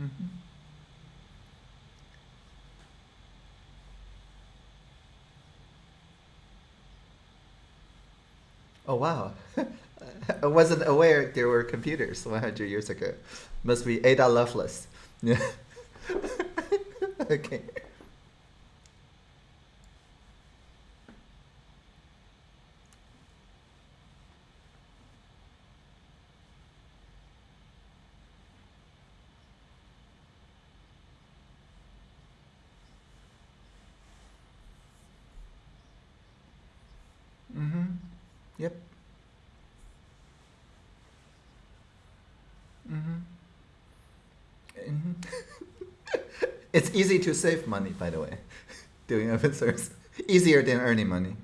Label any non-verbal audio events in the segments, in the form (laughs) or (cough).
Mm-hmm. Oh wow. (laughs) I wasn't aware there were computers 100 years ago. Must be Ada Lovelace. (laughs) Okay. Mm-hmm. Yep. Mm-hmm. hmm it's easy to save money, by the way, (laughs) doing open source. Easier than earning money.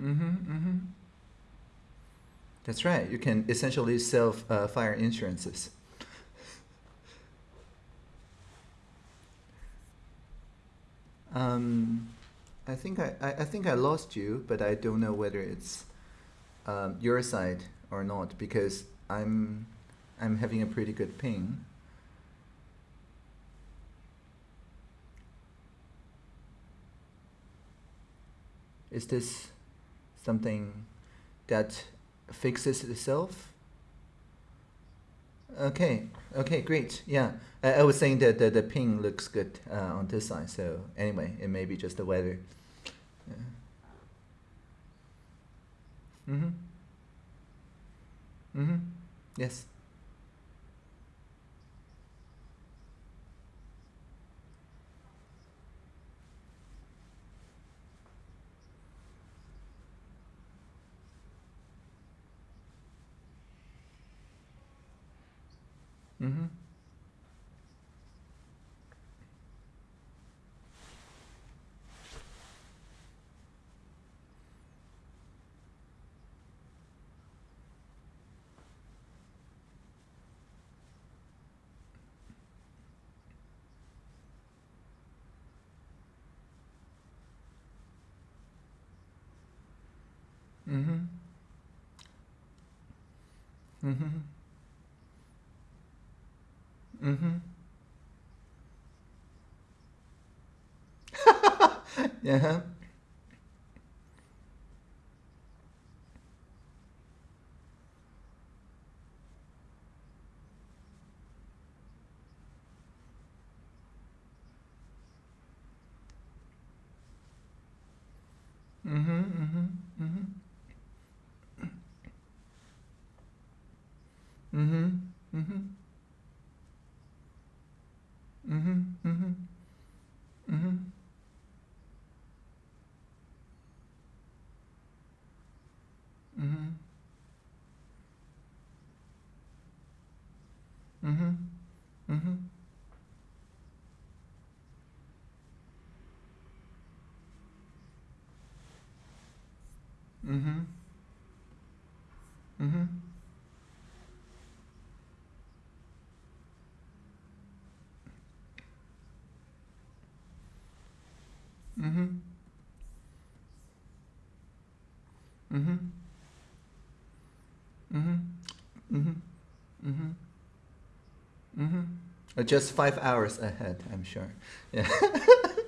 Mm-hmm, mm-hmm. That's right. You can essentially sell uh, fire insurances. Um, I think I, I, think I lost you, but I don't know whether it's um, your side or not because I'm I'm having a pretty good ping. Is this something that fixes itself? Okay, okay, great. Yeah, I, I was saying that the, the ping looks good uh, on this side. So anyway, it may be just the weather. Yeah. Mm-hmm. Mm-hmm. Yes. Mm-hmm. Mm-hmm. Mm-hmm mmhmm (laughs) Yeah. Mm-hmm. Mm-hmm. Mm-hmm. Mm-hmm. Mm-hmm. Mm-hmm. Mm-hmm. Mm-hmm. Just five hours ahead, I'm sure. Yeah. (laughs)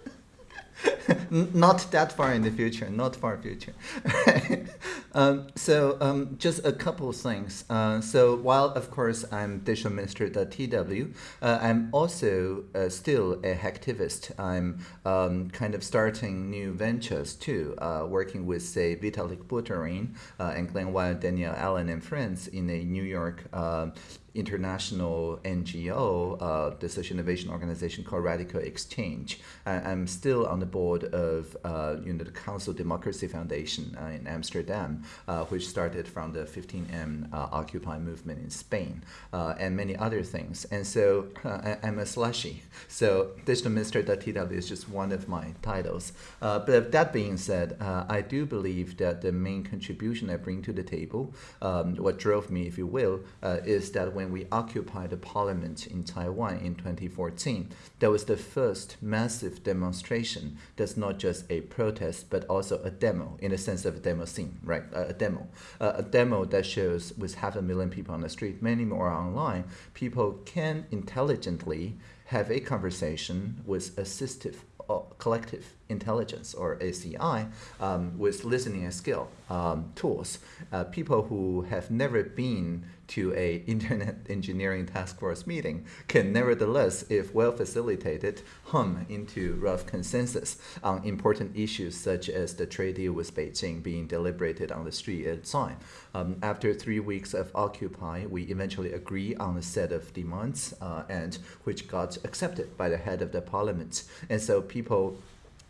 not that far in the future, not far future. (laughs) um, so um, just a couple of things. Uh, so while of course I'm digital minister at TW, uh, I'm also uh, still a hacktivist. I'm um, kind of starting new ventures too, uh, working with say Vitalik Buterin uh, and Glen Weyl, Danielle Allen and friends in a New York uh, international NGO, uh, the social innovation organization called RadicalxChange. I, am still on the board board of uh, you know the Consul Democracy Foundation uh, in Amsterdam, uh, which started from the 15M uh, Occupy movement in Spain, uh, and many other things. And so I, am a slashie. So digital minister.tw is just one of my titles. but that being said, I do believe that the main contribution I bring to the table, um, what drove me, if you will, is that when we occupied the parliament in Taiwan in 2014, that was the first massive demonstration that's not just a protest, but also a demo in the sense of a demo scene, right? A demo. A demo that shows with half a million people on the street, many more online, people can intelligently have a conversation with assistive uh, collective intelligence or ACI um, with listening and skill um, tools. Uh, people who have never been to a (laughs) internet engineering task force meeting can nevertheless, if well facilitated, hum into rough consensus on important issues such as the trade deal with Beijing being deliberated on the street at the. Um, after three weeks of Occupy, we eventually agree on a set of demands uh, and which got accepted by the head of the parliament. And so people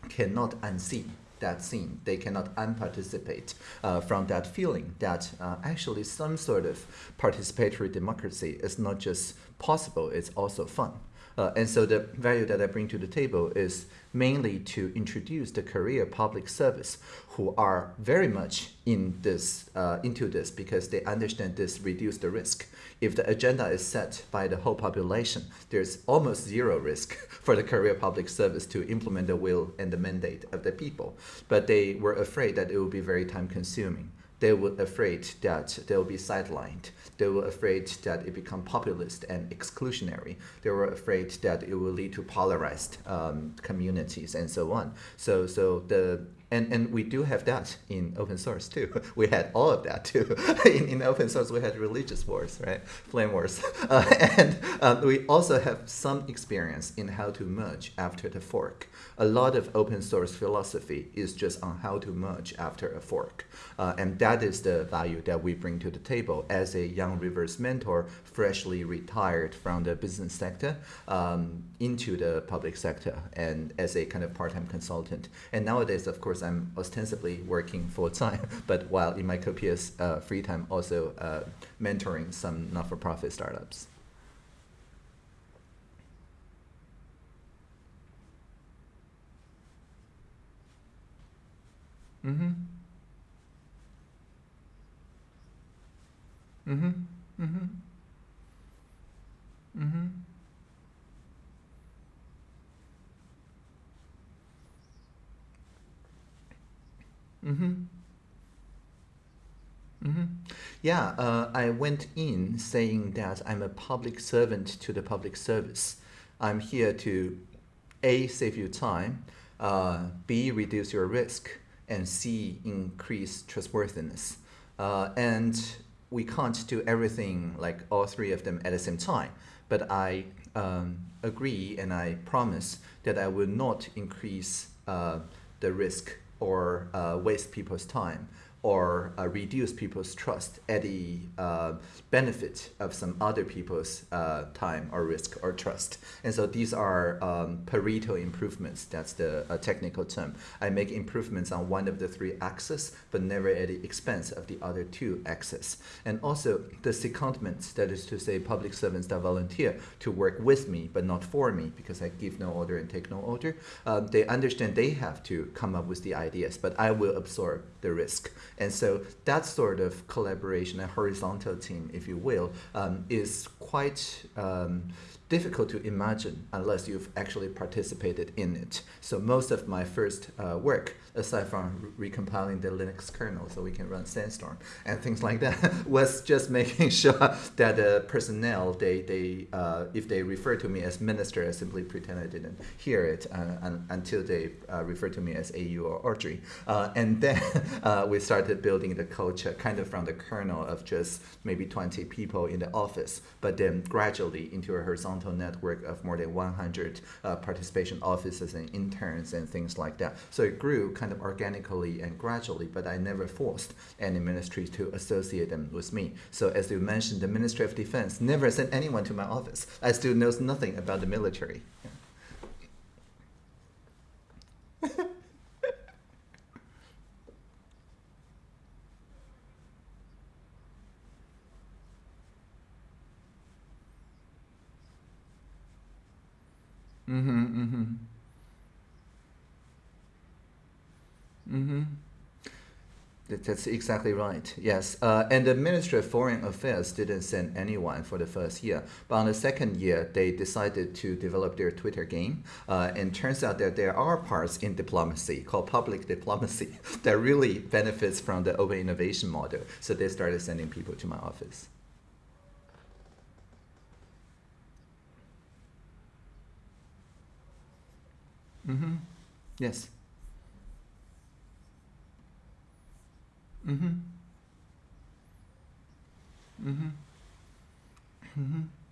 cannot unsee that scene. They cannot unparticipate uh, from that feeling that uh, actually some sort of participatory democracy is not just possible, it's also fun. Uh, and so the value that I bring to the table is mainly to introduce the career public service who are very much in this, uh, into this because they understand this reduce the risk. If the agenda is set by the whole population, there's almost zero risk (laughs) for the career public service to implement the will and the mandate of the people. But they were afraid that it would be very time consuming they were afraid that they will be sidelined. They were afraid that it become populist and exclusionary. They were afraid that it will lead to polarized um, communities and so on. So, so the and, and we do have that in open source too. (laughs) We had all of that too. (laughs) in, in open source, we had religious wars, right? Flame wars. (laughs) Uh, and um, we also have some experience in how to merge after the fork. A lot of open source philosophy is just on how to merge after a fork. Uh, and that is the value that we bring to the table as a young reverse mentor, freshly retired from the business sector um, into the public sector and as a kind of part-time consultant. And nowadays, of course, I'm ostensibly working full time, (laughs) but while in my copious uh, free time, also uh, mentoring some not-for-profit startups. Mm-hmm. Mm-hmm. Mm-hmm. Mm-hmm. Mm-hmm. Mm-hmm. Yeah, uh, I went in saying that I'm a public servant to the public service. I'm here to A, save you time, uh, B, reduce your risk, and C, increase trustworthiness. Uh, and we can't do everything like all three of them at the same time. But I um, agree and I promise that I will not increase uh, the risk or uh, waste people's time or uh, reduce people's trust at the uh, benefit of some other people's uh, time or risk or trust. And so these are um, Pareto improvements. That's the uh, technical term. I make improvements on one of the three axes, but never at the expense of the other two axes. And also the secondment, that is to say public servants that volunteer to work with me, but not for me, because I give no order and take no order. Uh, they understand they have to come up with the ideas, but I will absorb the risk. And so that sort of collaboration, a horizontal team, if you will, um, is quite um, difficult to imagine unless you've actually participated in it. So most of my first uh, work, aside from re recompiling the Linux kernel so we can run Sandstorm and things like that, (laughs) was just making (laughs) sure that the personnel, they, they uh, if they refer to me as minister, I simply pretend I didn't hear it uh, until they uh, refer to me as AU or Audrey. Uh, and then (laughs) uh, we started building the culture kind of from the kernel of just maybe 20 people in the office, but then gradually into a horizontal horizontal network of more than 100 uh, participation offices and interns and things like that. So it grew kind of organically and gradually, but I never forced any ministry to associate them with me. So as you mentioned, the Ministry of Defense never sent anyone to my office. I still knows nothing about the military. Yeah. Mm-hmm. Mm-hmm. Mm-hmm. That's exactly right. Yes, uh, and the Ministry of Foreign Affairs didn't send anyone for the first year, but on the second year they decided to develop their Twitter game. Uh, and turns out that there are parts in diplomacy called public (laughs) diplomacy that really benefits from the open innovation model. So they started sending people to my office. Mm-hmm. Yes. Mm-hmm. Mm-hmm. Mm-hmm.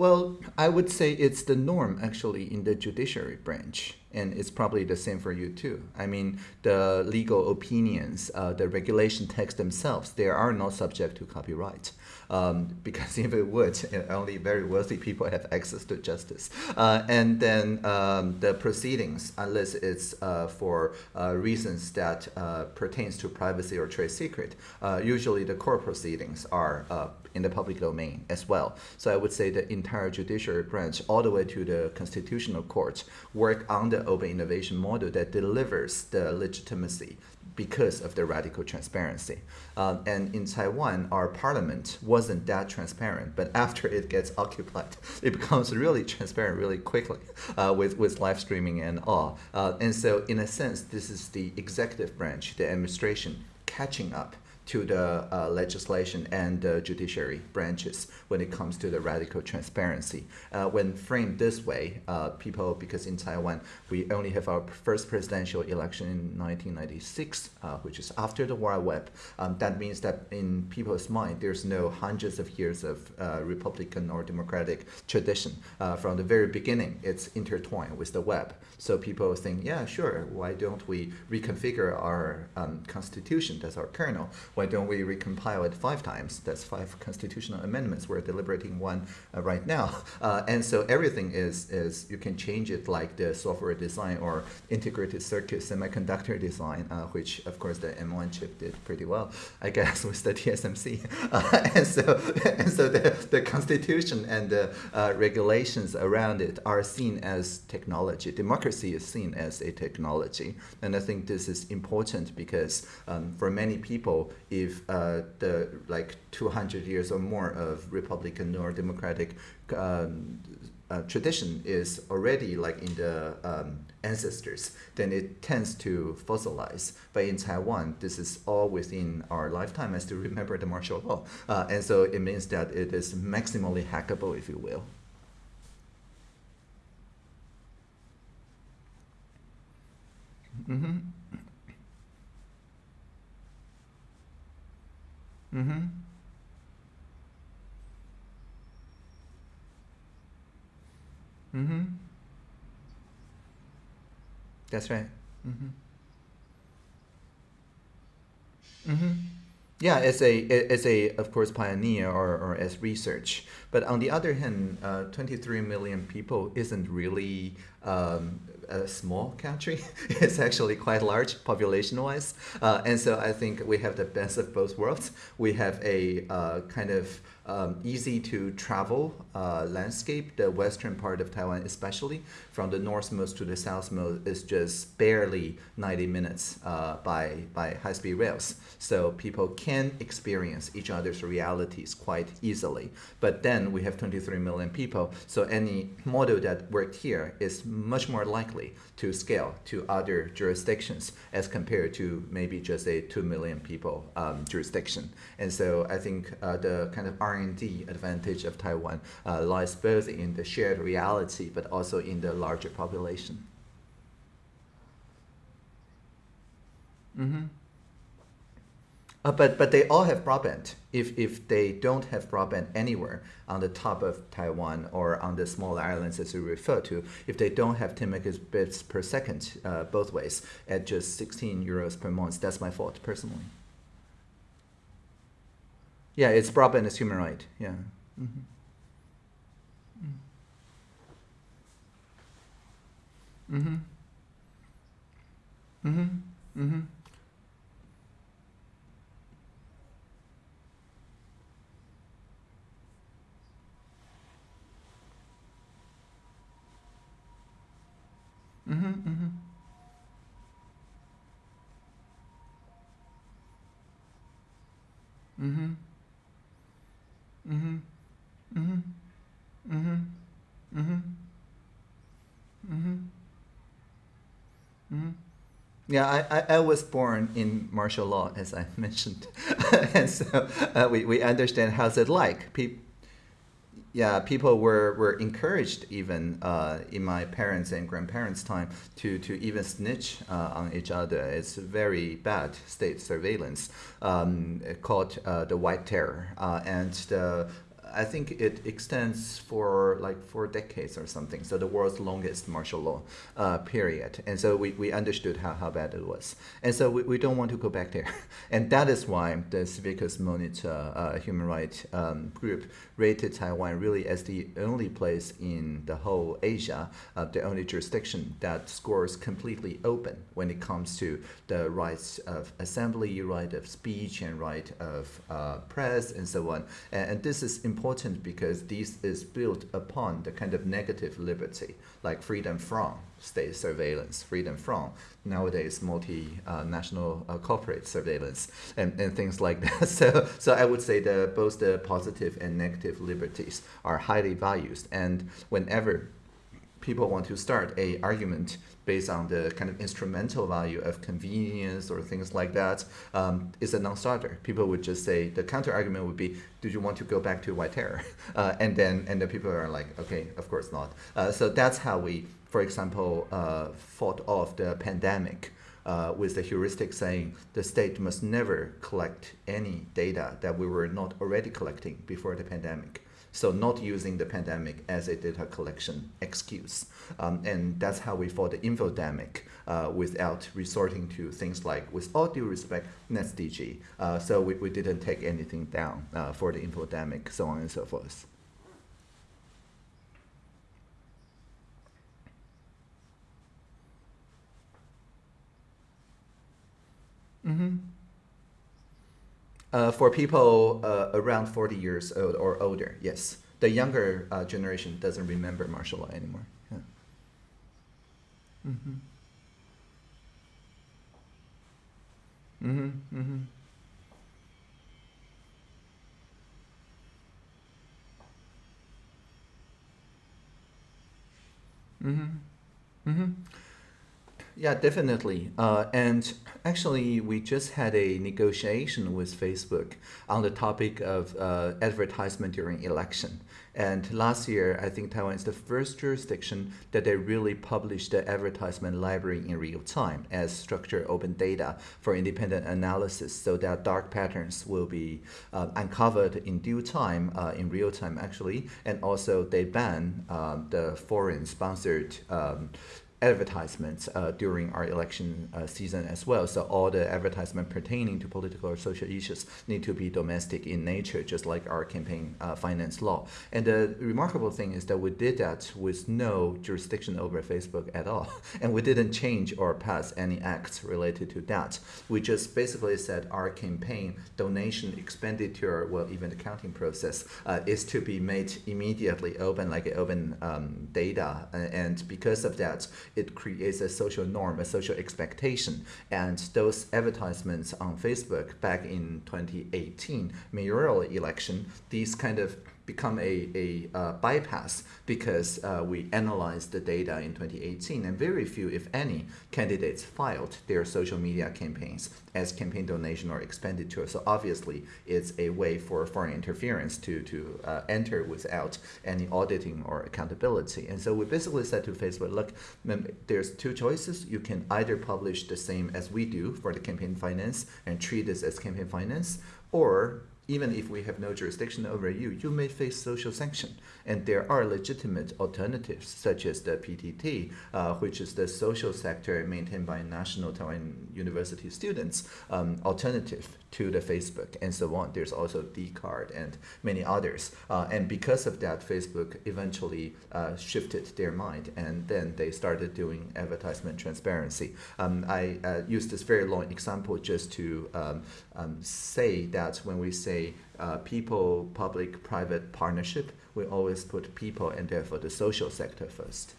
Well, I would say it's the norm actually in the judiciary branch, and it's probably the same for you too. I mean, the legal opinions, uh, the regulation text themselves, they are not subject to copyright um, (laughs) because if it would, (laughs) only very wealthy people have access to justice. Uh, and then um, the proceedings, unless it's uh, for uh, reasons that uh, pertains to privacy or trade secret, uh, usually the court proceedings are uh, in the public domain as well. So I would say the entire judiciary branch, all the way to the constitutional court, work on the open innovation model that delivers the legitimacy because of the radical transparency. Um, and in Taiwan, our parliament wasn't that transparent, but after it gets occupied, (laughs) it becomes really transparent really quickly uh, with, with live streaming and all. Uh, and so in a sense, this is the executive branch, the administration, catching up to the uh, legislation and the judiciary branches when it comes to the radical transparency. Uh, when framed this way, uh, people, because in Taiwan, we only have our first presidential election in 1996, uh, which is after the World Web. Um, that means that in people's mind, there's no hundreds of years of uh, Republican or Democratic tradition. Uh, from the very beginning, it's intertwined with the web. So people think, yeah, sure, why don't we reconfigure our um, constitution, that's our kernel, why don't we recompile it five times? That's five constitutional amendments. We're deliberating one uh, right now. (laughs) Uh, and so everything is, is, you can change it like the software design or integrated circuit semiconductor design, uh, which of course the M1 chip did pretty well, I guess, (laughs) with the TSMC. (laughs) Uh, and so, and so the, the constitution and the uh, regulations around it are seen as technology. Democracy is seen as a technology. And I think this is important because um, for many people, if uh, the like 200 years or more of Republican or Democratic um, uh, tradition is already like in the um, ancestors, then it tends to fossilize. But in Taiwan, this is all within our lifetime. as to remember the martial law. Uh, and so it means that it is maximally hackable, if you will. Mm-hmm. Mm-hmm. Mm-hmm. That's right. Mm-hmm. Mm-hmm. Yeah, as a as a of course pioneer or, or as research, but on the other hand, uh, 23 million people isn't really um, a small country. (laughs) it's actually quite large population-wise, uh, and so I think we have the best of both worlds. We have a uh, kind of um, easy to travel uh, landscape. The western part of Taiwan, especially from the northmost to the southmost, is just barely 90 minutes uh, by by high-speed rails. So people can experience each other's realities quite easily. But then we have 23 million people, so any model that worked here is much more likely to scale to other jurisdictions as compared to maybe just a 2 million people um, jurisdiction. And so I think uh, the kind of R&D advantage of Taiwan uh, lies both in the shared reality but also in the larger population. Mm -hmm. Uh, but but they all have broadband. If if they don't have broadband anywhere on the top of Taiwan or on the smaller islands as you refer to, if they don't have 10 megabits per second uh, both ways at just 16 euros per month, that's my fault personally. Yeah, it's broadband is human right. Yeah. Mm -hmm. Mm-hmm. Mm-hmm. Mm-hmm. Mm-hmm, mm-hmm. Mm-hmm. Mm-hmm. Mm-hmm. Mm-hmm. Mm-hmm. Mm-hmm. Mm-hmm. Yeah, I, I, I was born in martial law, as I (laughs) mentioned. and (laughs) so uh, we, we understand how's it like. People, yeah, people were, were encouraged even uh, in my parents' and grandparents' time to, to even snitch uh, on each other. It's very bad state surveillance um, called uh, the White Terror. Uh, and the I think it extends for like four decades or something. So the world's longest martial law uh, period. And so we, we understood how, how bad it was. And so we, we don't want to go back there. (laughs) And that is why the Civicus Monitor uh, human rights um, group rated Taiwan really as the only place in the whole Asia, uh, the only jurisdiction that scores completely open when it comes to the rights of assembly, right of speech, and right of uh, press, and so on. And, and this is important important because this is built upon the kind of negative liberty, like freedom from state surveillance, freedom from nowadays multinational uh, corporate surveillance, and, and things like (laughs) that. So, so I would say that both the positive and negative liberties are highly valued, and whenever people want to start a argument based on the kind of instrumental value of convenience or things like that um, is a non-starter. People would just say the counter argument would be, do you want to go back to white terror? (laughs) Uh, and then and the people are like, okay, of course not. Uh, so that's how we, for example, uh, fought off the pandemic. Uh, with the heuristic saying the state must never collect any data that we were not already collecting before the pandemic. So not using the pandemic as a data collection excuse. Um, and that's how we fought the infodemic uh, without resorting to things like, with all due respect, NetzDG. Uh, so we, we didn't take anything down uh, for the infodemic, so on and so forth. Mm-hmm. Uh, for people uh, around 40 years old or older, yes. The younger uh, generation doesn't remember martial law anymore. Yeah. Mm-hmm. Mm-hmm. Mm-hmm. Mm-hmm. Mm-hmm. Yeah, definitely. Uh, and actually, we just had a negotiation with Facebook on the topic of uh, advertisement during election. And last year, I think Taiwan is the first jurisdiction that they really published the advertisement library in real time as structured open data for independent analysis so that dark patterns will be uh, uncovered in due time, uh, in real time actually. And also they ban um, the foreign sponsored um, advertisements uh, during our election uh, season as well. So all the advertisement pertaining to political or social issues need to be domestic in nature, just like our campaign uh, finance law. And the remarkable thing is that we did that with no jurisdiction over Facebook at all. (laughs) And we didn't change or pass any acts related to that. We just basically said our campaign donation expenditure, well, even the counting process, uh, is to be made immediately open, like open um, data. And because of that, it creates a social norm, a social expectation. And those advertisements on Facebook back in 2018 mayoral election, these kind of become a, a uh, bypass because uh, we analyzed the data in 2018 and very few, if any, candidates filed their social media campaigns as campaign donation or expenditure. So obviously it's a way for foreign interference to, to uh, enter without any auditing or accountability. And so we basically said to Facebook, look, there's two choices. You can either publish the same as we do for the campaign finance and treat this as campaign finance, or even if we have no jurisdiction over you, you may face social sanction. And there are legitimate alternatives, such as the PTT, uh, which is the social sector maintained by National Taiwan University students, um, alternative to the Facebook and so on. There's also Dcard and many others. Uh, and because of that, Facebook eventually uh, shifted their mind and then they started doing advertisement transparency. Um, I uh, used this very long example just to um, um, say that when we say uh, people, public, private partnership, we always put people and therefore the social sector first.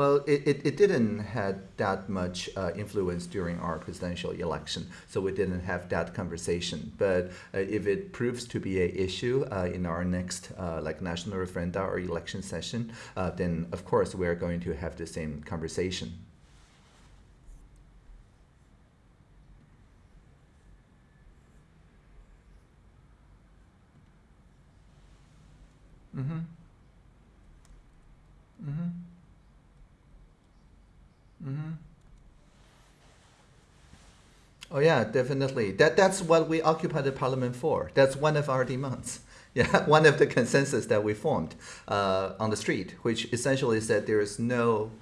Well, it, it, it didn't had that much uh, influence during our presidential election, so we didn't have that conversation. But uh, if it proves to be an issue uh, in our next uh, like national referenda or election session, uh, then of course we are going to have the same conversation. Mm-hmm. Mm-hmm. Mm-hmm. Oh yeah, definitely. That that's what we occupy the parliament for. That's one of our demands. (laughs) Yeah, one of the consensus that we formed uh, on the street, which essentially said there is no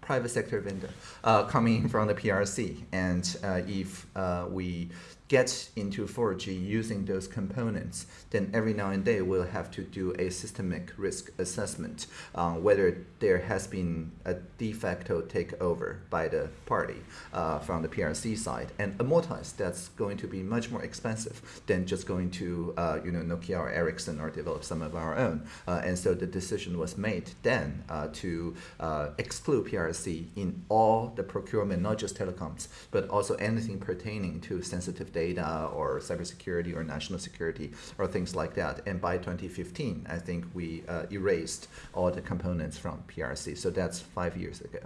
private sector vendor uh, coming from the PRC, and uh, if uh, we get into 4G using those components, then every now and then we'll have to do a systemic risk assessment on whether there has been a de facto takeover by the party uh, from the PRC side. And amortize, that's going to be much more expensive than just going to uh, you know Nokia or Ericsson or develop some of our own. Uh, and so the decision was made then uh, to uh, exclude PRC in all the procurement, not just telecoms, but also anything pertaining to sensitive data data or cybersecurity or national security or things like that. And by 2015, I think we uh, erased all the components from PRC. So that's five years ago.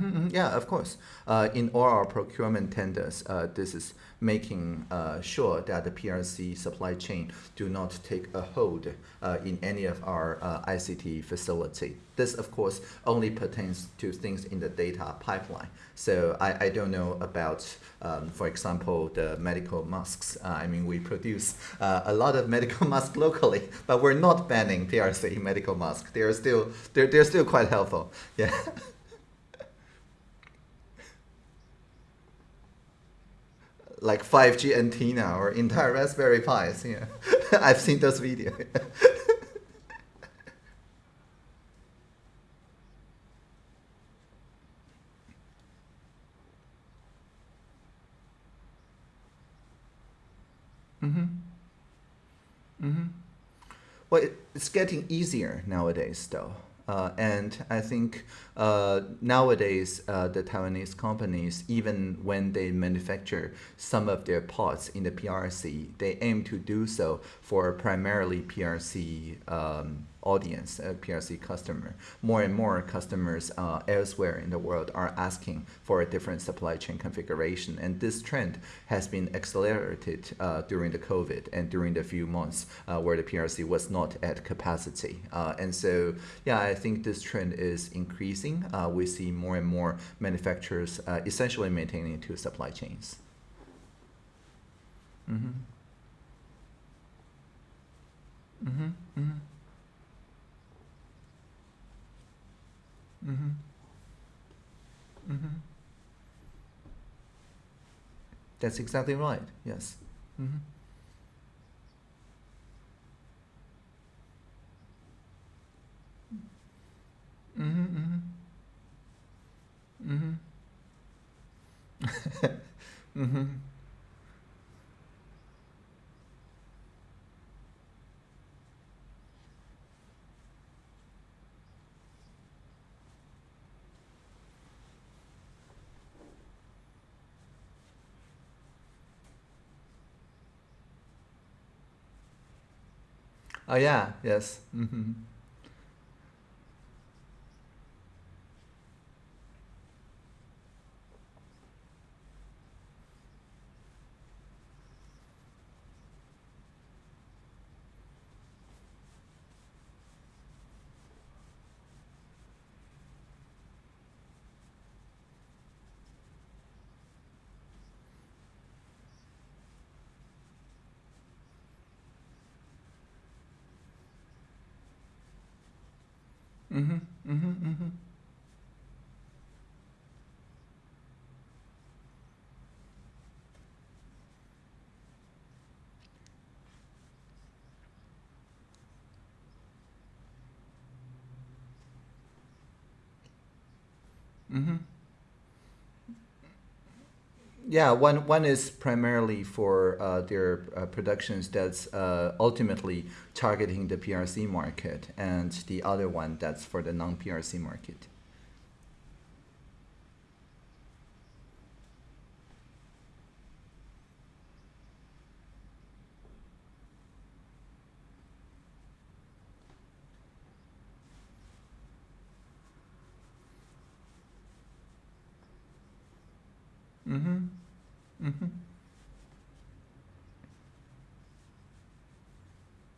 Mm -hmm, yeah, of course. Uh, in all our procurement tenders, uh, this is making uh, sure that the PRC supply chain do not take a hold uh, in any of our uh, ICT facility. This, of course, only pertains to things in the data pipeline. So I, I don't know about, um, for example, the medical masks. Uh, I mean, we produce a lot of medical (laughs) masks locally, but we're not banning PRC medical masks. They're still, they're, they're still quite helpful. Yeah. (laughs) like 5G antenna or entire Raspberry Pis. Yeah, (laughs) I've seen those videos. (laughs) mm-hmm. Mm-hmm. Well, it's getting easier nowadays, though. Uh, and I think uh, nowadays uh, the Taiwanese companies, even when they manufacture some of their parts in the PRC, they aim to do so for primarily PRC um, audience, a PRC customer. More and more customers uh, elsewhere in the world are asking for a different supply chain configuration. And this trend has been accelerated uh, during the COVID and during the few months uh, where the PRC was not at capacity. Uh, and so, yeah, I think this trend is increasing. Uh, we see more and more manufacturers uh, essentially maintaining two supply chains. Mm-hmm. Mm-hmm. Mm-hmm. Mm-hmm. Mm-hmm. That's exactly right. Yes. Mm-hmm. Mm-hmm. Mm-hmm. Mm-hmm. (laughs) mm-hmm. Oh yeah, yes. Mm-hmm. Mm-hmm. Mm-hmm. Mm-hmm. Yeah, one one is primarily for uh, their uh, productions that's uh, ultimately targeting the PRC market, and the other one that's for the non-PRC market. Mm-hmm. Mm-hmm.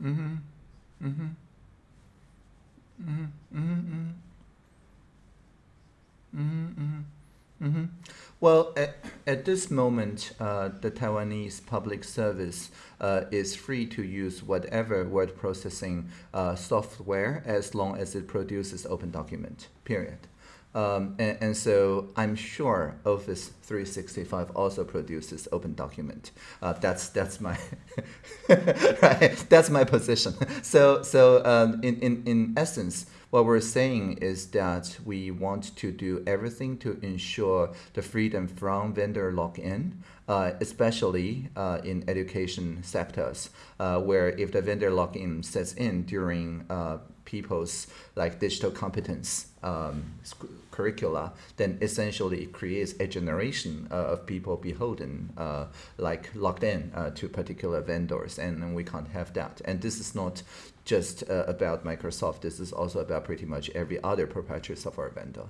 Mm-hmm. Mm-hmm. Well, at, at this moment, uh, the Taiwanese public service uh, is free to use whatever word processing uh, software as long as it produces open document, period. Um, and, and, so I'm sure Office 365 also produces open document. Uh, that's that's my (laughs) right. That's my position. So so um, in, in in essence, what we're saying is that we want to do everything to ensure the freedom from vendor lock-in, uh, especially uh, in education sectors, uh, where if the vendor lock-in sets in during uh, people's like digital competence um, curricula, then essentially it creates a generation uh, of people beholden, uh, like locked in uh, to particular vendors, and, we can't have that. And this is not just about Microsoft. This is also about pretty much every other proprietary software vendor.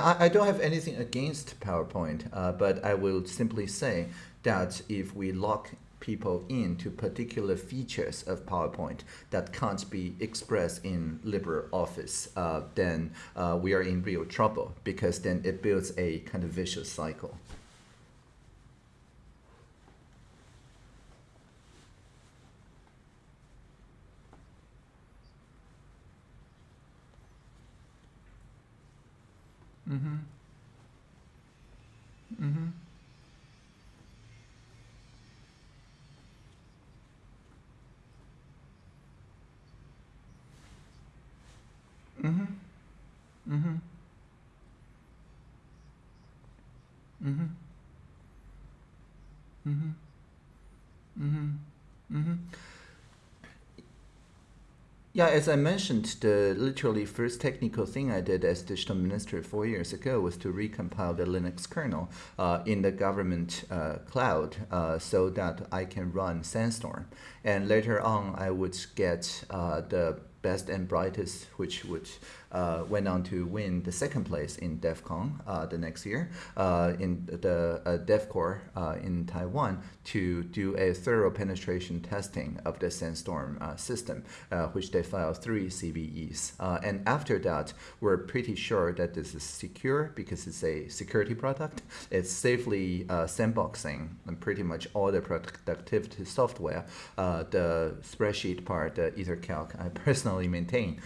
Now, I, I don't have anything against PowerPoint, uh, but I will simply say that if we lock people into particular features of PowerPoint that can't be expressed in LibreOffice, uh, then uh, we are in real trouble because then it builds a kind of vicious cycle. Mm-hmm. Mm-hmm. Mm-hmm. Mm-hmm. Mm-hmm. Mm-hmm. Mm-hmm. Mm-hmm. Yeah, as I mentioned, the literally first technical thing I did as digital minister four years ago was to recompile the Linux kernel uh, in the government uh, cloud uh, so that I can run Sandstorm. And later on, I would get uh, the best and brightest, which would uh, went on to win the second place in DEF CON uh, the next year uh, in the uh, uh, in Taiwan to do a thorough penetration testing of the Sandstorm uh, system, which they filed three CVEs. and after that, we're pretty sure that this is secure because it's a security product. It's safely sandboxing and pretty much all the productivity software, the spreadsheet part, the EtherCalc, I (laughs) personally maintain,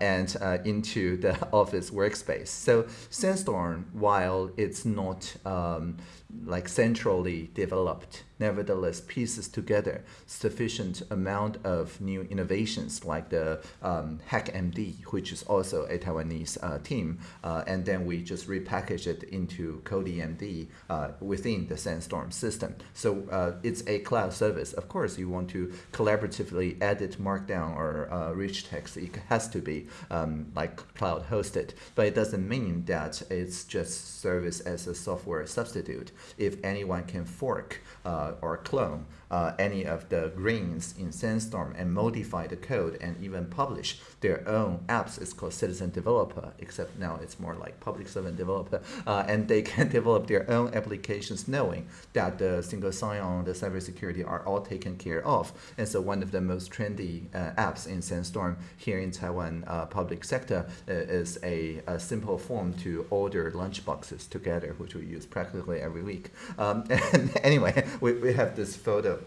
and into into the (laughs) office workspace. So Sandstorm, while it's not um, like centrally developed, nevertheless pieces together sufficient amount of new innovations like the um, HackMD, which is also a Taiwanese uh, team, uh, and then we just repackage it into CodiMD uh, within the Sandstorm system. So uh, it's a cloud service. Of course, you want to collaboratively edit Markdown or uh, rich text. It has to be um, like cloud hosted, but it doesn't mean that it's just service as a software substitute if anyone can fork uh, or a clone uh, any of the grains in Sandstorm and modify the code and even publish their own apps. It's called Citizen Developer, except now it's more like Public Servant Developer. (laughs) Uh, and they can (laughs) develop their own applications knowing that the single sign-on, the cybersecurity are all taken care of. And so one of the most trendy uh, apps in Sandstorm here in Taiwan uh, public sector uh, is a, a, simple form to order lunch boxes together, which we use practically every week. Um, (laughs) and anyway, we, we have this photo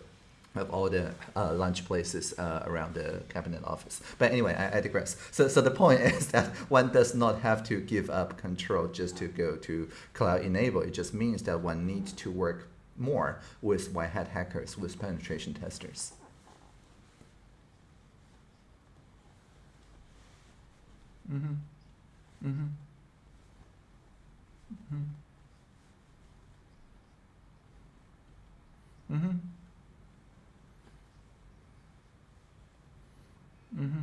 of all the uh, lunch places uh, around the cabinet office. But anyway, I, I, digress. So, so the point (laughs) is that one does not have to give up control just to go to cloud enable. It just means that one needs to work more with white hat hackers, with penetration testers. Mm-hmm. Mm-hmm. Mm-hmm. Mm-hmm. Mm-hmm.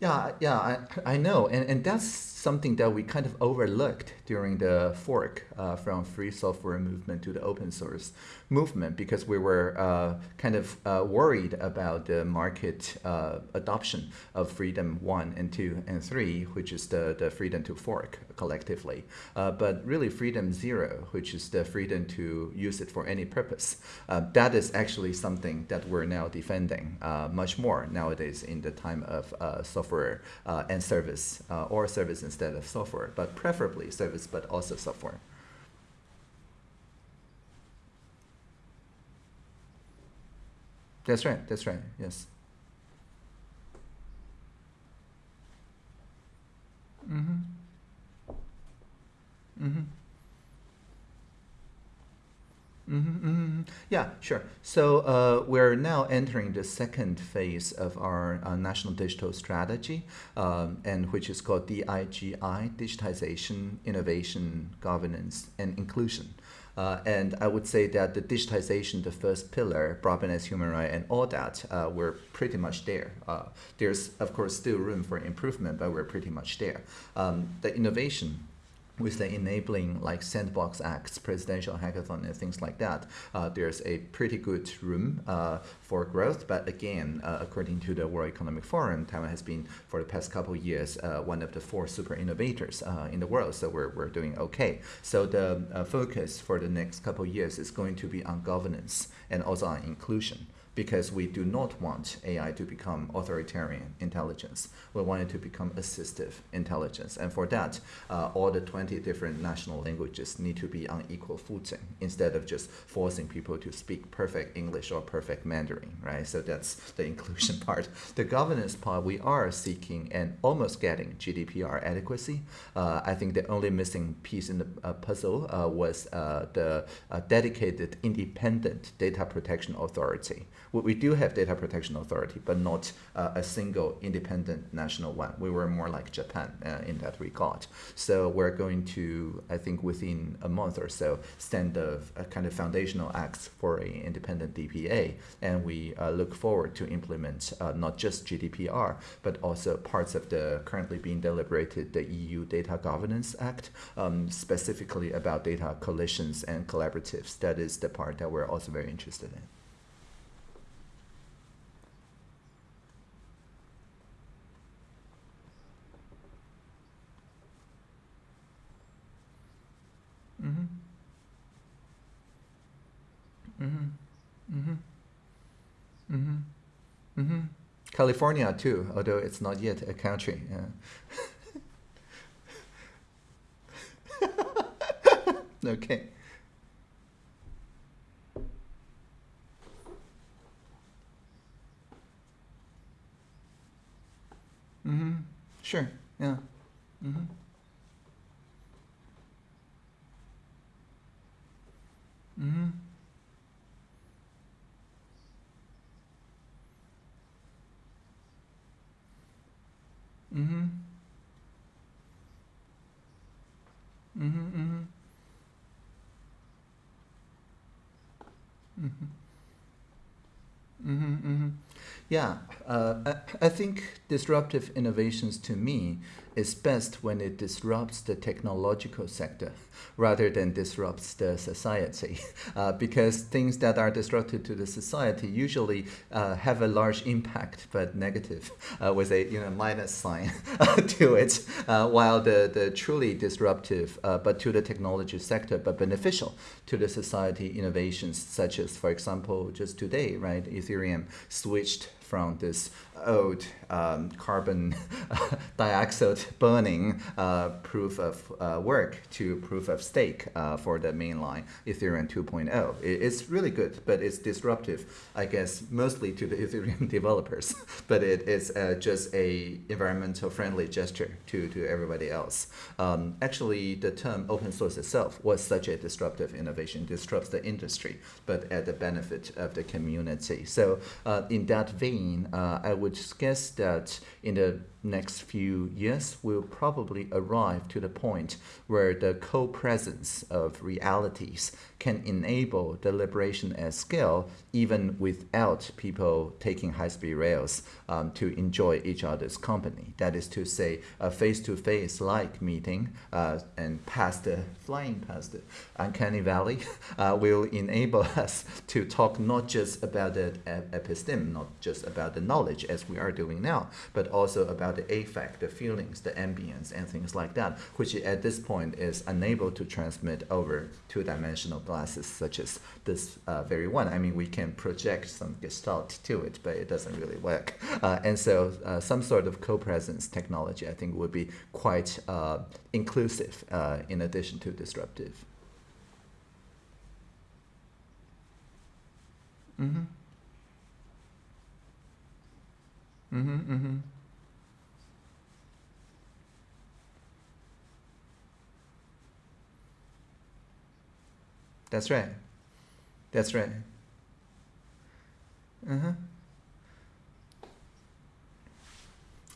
Yeah, yeah, I, I know, and, and that's something that we kind of overlooked during the fork uh, from free software movement to the open source movement because we were uh, kind of uh, worried about the market uh, adoption of freedom 1 and 2 and 3, which is the, the freedom to fork collectively. Uh, but really freedom 0, which is the freedom to use it for any purpose, uh, that is actually something that we're now defending much more nowadays in the time of software and service or service instead of software, but preferably service, but also software. That's right, that's right, yes. Mm-hmm. Mm-hmm. Mm -hmm, mm -hmm. Yeah, sure. So uh, we're now entering the second phase of our uh, national digital strategy, um, and which is called DIGI, Digitization, Innovation, Governance, and Inclusion. Uh, and I would say that the digitization, the first pillar, broadband as human right, and all that, uh, we're pretty much there. Uh, there's, of course, still room for improvement, but we're pretty much there. Um, the innovation, with the enabling like sandbox acts, presidential hackathon, and things like that, uh, there's a pretty good room uh, for growth. But again, uh, according to the World Economic Forum, Taiwan has been for the past couple of years uh, one of the four super innovators uh, in the world. So we're, we're doing okay. So the uh, focus for the next couple of years is going to be on governance and also on inclusion because we do not want AI to become authoritarian intelligence. We want it to become assistive intelligence. And for that, uh, all the 20 different national languages need to be on equal footing instead of just forcing people to speak perfect English or perfect Mandarin, right? So that's the inclusion (laughs) part. The governance part, we are seeking and almost getting GDPR adequacy. Uh, I think the only missing piece in the uh, puzzle uh, was uh, the uh, dedicated independent data protection authority we do have data protection authority, but not uh, a single independent national one. We were more like Japan uh, in that regard. So we're going to, I think within a month or so, stand a, a kind of foundational acts for an independent DPA. And we uh, look forward to implement not just GDPR, but also parts of the currently being deliberated, the EU Data Governance Act, um, specifically about data coalitions and collaboratives. That is the part that we're also very interested in. California too, although it's not yet a country. Yeah. (laughs) okay. Mm-hmm. Sure. Yeah. Mm-hmm. Mm-hmm. Mm-hmm. Mm-hmm. Mm-hmm. Mm-hmm. Mm-hmm. mm-hmm. Yeah, uh, I, I think disruptive innovations to me is best when it disrupts the technological sector rather than disrupts the society. (laughs) Uh, because things that are disruptive to the society usually uh, have a large impact, but negative, uh, with a you know minus sign (laughs) to it. Uh, while the, the truly disruptive, uh, but to the technology sector, but beneficial to the society innovations, such as, for example, just today, right, Ethereum switched from this old um, carbon (laughs) dioxide burning uh, proof of uh, work to proof of stake uh, for the mainline Ethereum 2.0. it's really good, but it's disruptive, I guess, mostly to the (laughs) Ethereum developers. (laughs) but it is uh, just a environmental friendly gesture to, to everybody else. Um, actually, the term open source itself was such a disruptive innovation, disrupts the industry, but at the benefit of the community. So uh, in that vein, uh, I would guess that in the next few years, we'll probably arrive to the point where the co-presence of realities can enable the at scale even without people taking high-speed rails um, to enjoy each other's company. That is to say, a face-to-face -face like meeting uh, and past the, flying past the uncanny valley (laughs) uh, will enable us to talk not just about the episteme, not just about the knowledge as we are doing now, but also about the affect, the feelings, the ambience, and things like that, which at this point is unable to transmit over two-dimensional glasses such as this uh, very one. I mean, we can project some gestalt to it, but it doesn't really work. Uh, and so uh, some sort of co-presence technology, I think, would be quite uh, inclusive uh, in addition to disruptive. Mm-hmm. Mm-hmm, mm-hmm. That's right. That's right. Uh-huh.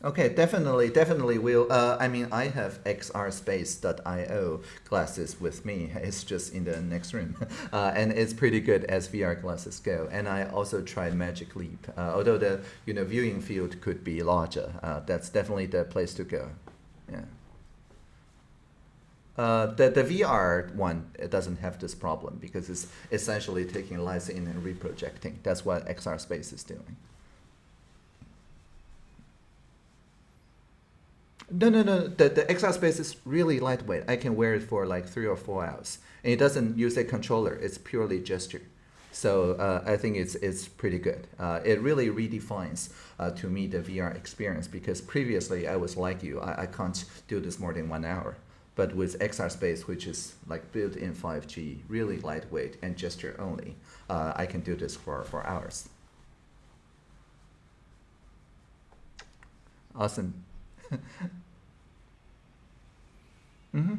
Okay, definitely, definitely will. Uh, I mean, I have xrspace.io glasses with me. (laughs) It's just in the next room. (laughs) Uh, and it's pretty good as VR glasses go. And I also tried Magic Leap. Uh, although the you know viewing field could be larger, uh, that's definitely the place to go. Yeah. Uh, the, the VR one it doesn't have this problem because it's essentially taking in and reprojecting. That's what XR Space is doing. No, no, no. The, the XR Space is really lightweight. I can wear it for like three or four hours. And it doesn't use a controller. It's purely gesture. So uh, I think it's, it's pretty good. Uh, it really redefines uh, to me the VR experience because previously I was like you. I, I can't do this more than one hour. But with XR Space, which is like built in 5G, really lightweight and gesture only, uh, I can do this for, for hours. Awesome. (laughs) mm-hmm.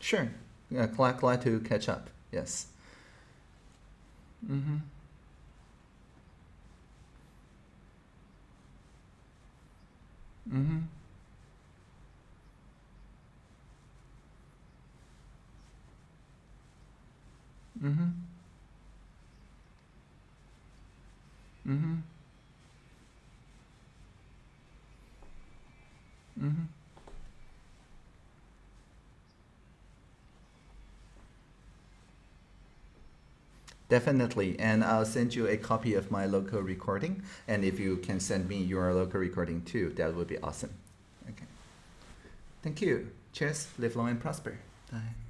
Sure. Yeah, glad, glad to catch up. Yes. Mm-hmm. Mm-hmm. Mm-hmm. Mm-hmm. Mm-hmm. Definitely, and I'll send you a copy of my local recording, and if you can send me your local recording too, that would be awesome. Okay. Thank you. Cheers. Live long and prosper. Bye.